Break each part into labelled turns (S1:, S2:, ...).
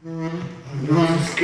S1: This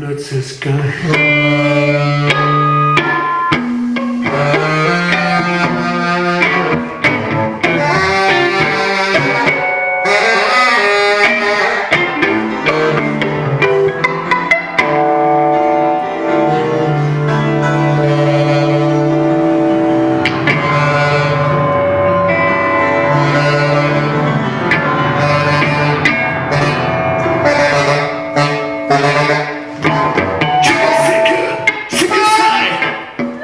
S1: What's this guy?